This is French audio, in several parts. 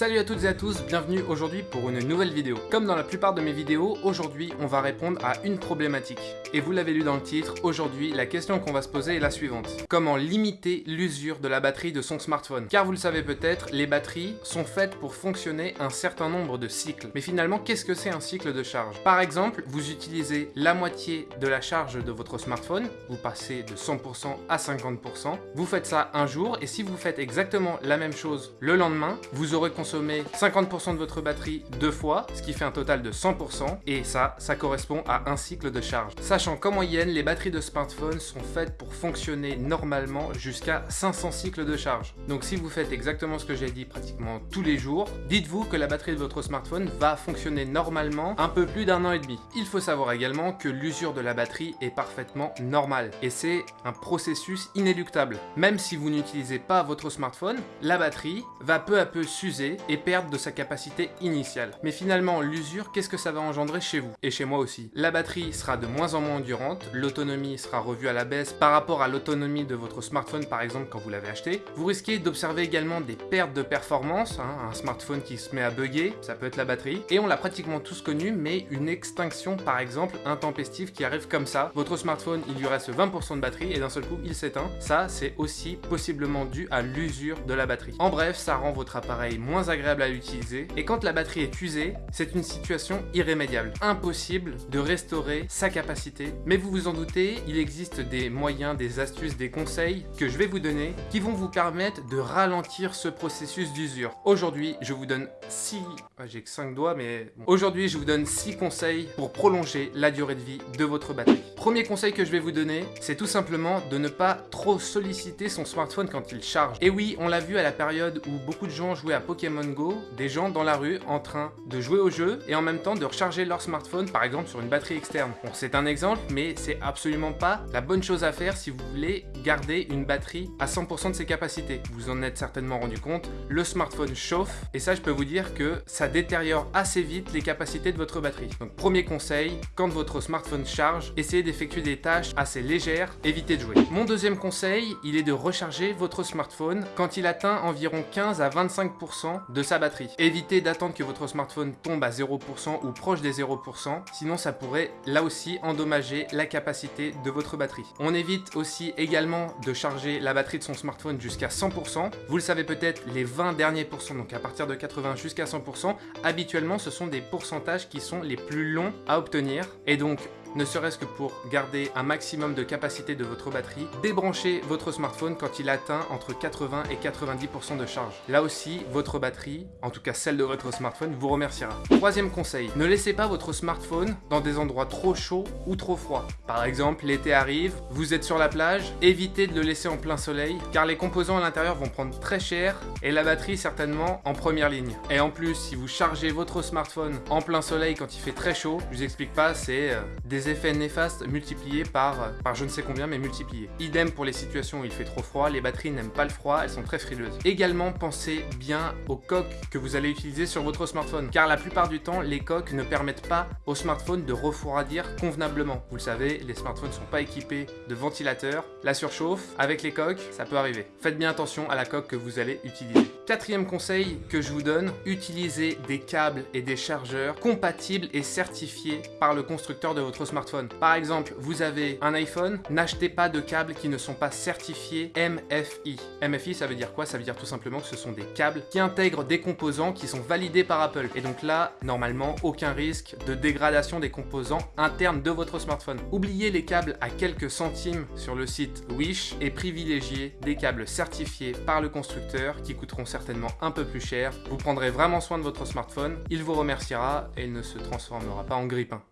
Salut à toutes et à tous, bienvenue aujourd'hui pour une nouvelle vidéo. Comme dans la plupart de mes vidéos, aujourd'hui on va répondre à une problématique. Et vous l'avez lu dans le titre, aujourd'hui la question qu'on va se poser est la suivante. Comment limiter l'usure de la batterie de son smartphone? Car vous le savez peut-être, les batteries sont faites pour fonctionner un certain nombre de cycles. Mais finalement, qu'est-ce que c'est un cycle de charge? Par exemple, vous utilisez la moitié de la charge de votre smartphone, vous passez de 100% à 50%, vous faites ça un jour, et si vous faites exactement la même chose le lendemain, vous aurez consommer 50% de votre batterie deux fois, ce qui fait un total de 100%, et ça, ça correspond à un cycle de charge. Sachant qu'en moyenne, les batteries de smartphone sont faites pour fonctionner normalement jusqu'à 500 cycles de charge. Donc si vous faites exactement ce que j'ai dit pratiquement tous les jours, dites-vous que la batterie de votre smartphone va fonctionner normalement un peu plus d'un an et demi. Il faut savoir également que l'usure de la batterie est parfaitement normale, et c'est un processus inéluctable. Même si vous n'utilisez pas votre smartphone, la batterie va peu à peu s'user et perdre de sa capacité initiale. Mais finalement, l'usure, qu'est-ce que ça va engendrer chez vous Et chez moi aussi? La batterie sera de moins en moins endurante, l'autonomie sera revue à la baisse par rapport à l'autonomie de votre smartphone par exemple quand vous l'avez acheté. Vous risquez d'observer également des pertes de performance, hein, un smartphone qui se met à bugger, ça peut être la batterie. Et on l'a pratiquement tous connu, mais une extinction par exemple intempestive qui arrive comme ça. Votre smartphone, il lui reste 20% de batterie et d'un seul coup, il s'éteint. Ça, c'est aussi possiblement dû à l'usure de la batterie. En bref, ça rend votre appareil moins agréable à utiliser. Et quand la batterie est usée, c'est une situation irrémédiable. Impossible de restaurer sa capacité. Mais vous vous en doutez, il existe des moyens, des astuces, des conseils que je vais vous donner qui vont vous permettre de ralentir ce processus d'usure. Aujourd'hui, je vous donne 6... J'ai que 5 doigts, mais... Aujourd'hui, je vous donne 6 conseils pour prolonger la durée de vie de votre batterie. Premier conseil que je vais vous donner, c'est tout simplement de ne pas trop solliciter son smartphone quand il charge. Et oui, on l'a vu à la période où beaucoup de gens jouaient à Pokémon Go des gens dans la rue en train de jouer au jeu et en même temps de recharger leur smartphone par exemple sur une batterie externe. Bon c'est un exemple mais c'est absolument pas la bonne chose à faire si vous voulez garder une batterie à 100% de ses capacités. Vous en êtes certainement rendu compte, le smartphone chauffe et ça je peux vous dire que ça détériore assez vite les capacités de votre batterie. Donc premier conseil, quand votre smartphone charge, essayez d'effectuer des tâches assez légères, évitez de jouer. Mon deuxième conseil, il est de recharger votre smartphone quand il atteint environ 15 à 25% de sa batterie. Évitez d'attendre que votre smartphone tombe à 0% ou proche des 0%, sinon ça pourrait là aussi endommager la capacité de votre batterie. On évite aussi également de charger la batterie de son smartphone jusqu'à 100%. Vous le savez peut-être, les 20 derniers pourcents, donc à partir de 80 jusqu'à 100%, habituellement ce sont des pourcentages qui sont les plus longs à obtenir. Et donc ne serait-ce que pour garder un maximum de capacité de votre batterie, débranchez votre smartphone quand il atteint entre 80 et 90% de charge. Là aussi, votre batterie, en tout cas celle de votre smartphone, vous remerciera. Troisième conseil, ne laissez pas votre smartphone dans des endroits trop chauds ou trop froids. Par exemple, l'été arrive, vous êtes sur la plage, évitez de le laisser en plein soleil, car les composants à l'intérieur vont prendre très cher et la batterie certainement en première ligne. Et en plus, si vous chargez votre smartphone en plein soleil quand il fait très chaud, je vous explique pas, c'est euh, des effets néfastes multipliés par, par je ne sais combien, mais multipliés. Idem pour les situations où il fait trop froid, les batteries n'aiment pas le froid, elles sont très frileuses. Également, pensez bien aux coques que vous allez utiliser sur votre smartphone, car la plupart du temps, les coques ne permettent pas au smartphone de refroidir convenablement. Vous le savez, les smartphones ne sont pas équipés de ventilateurs. La surchauffe, avec les coques, ça peut arriver. Faites bien attention à la coque que vous allez utiliser. Quatrième conseil que je vous donne, utilisez des câbles et des chargeurs compatibles et certifiés par le constructeur de votre smartphone. Par exemple, vous avez un iPhone, n'achetez pas de câbles qui ne sont pas certifiés MFI. MFI, ça veut dire quoi? Ça veut dire tout simplement que ce sont des câbles qui intègrent des composants qui sont validés par Apple. Et donc là, normalement, aucun risque de dégradation des composants internes de votre smartphone. Oubliez les câbles à quelques centimes sur le site Wish et privilégiez des câbles certifiés par le constructeur qui coûteront certainement certainement un peu plus cher. Vous prendrez vraiment soin de votre smartphone, il vous remerciera et il ne se transformera pas en grippin.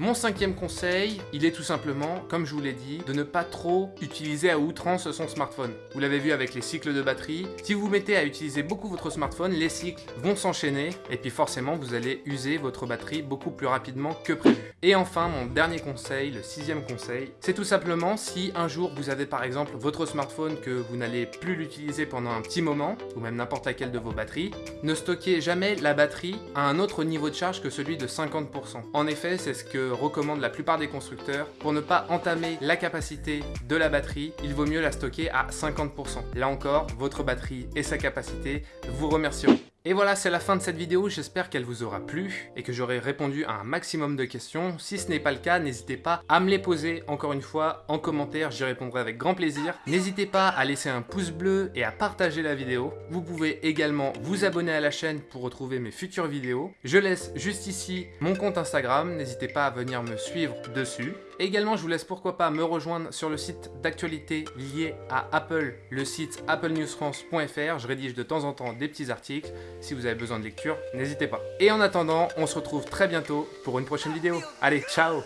Mon cinquième conseil, il est tout simplement, comme je vous l'ai dit, de ne pas trop utiliser à outrance son smartphone. Vous l'avez vu avec les cycles de batterie, si vous mettez à utiliser beaucoup votre smartphone, les cycles vont s'enchaîner et puis forcément vous allez user votre batterie beaucoup plus rapidement que prévu. Et enfin, mon dernier conseil, le sixième conseil, c'est tout simplement si un jour vous avez par exemple votre smartphone que vous n'allez plus l'utiliser pendant un petit moment, ou même n'importe laquelle de vos batteries, ne stockez jamais la batterie à un autre niveau de charge que celui de 50%. En effet, c'est ce que recommandent la plupart des constructeurs. Pour ne pas entamer la capacité de la batterie, il vaut mieux la stocker à 50%. Là encore, votre batterie et sa capacité vous remercieront. Et voilà, c'est la fin de cette vidéo, j'espère qu'elle vous aura plu et que j'aurai répondu à un maximum de questions. Si ce n'est pas le cas, n'hésitez pas à me les poser encore une fois en commentaire, j'y répondrai avec grand plaisir. N'hésitez pas à laisser un pouce bleu et à partager la vidéo. Vous pouvez également vous abonner à la chaîne pour retrouver mes futures vidéos. Je laisse juste ici mon compte Instagram, n'hésitez pas à venir me suivre dessus. Également, je vous laisse pourquoi pas me rejoindre sur le site d'actualité lié à Apple, le site applenewsfrance.fr. Je rédige de temps en temps des petits articles. Si vous avez besoin de lecture, n'hésitez pas. Et en attendant, on se retrouve très bientôt pour une prochaine vidéo. Allez, ciao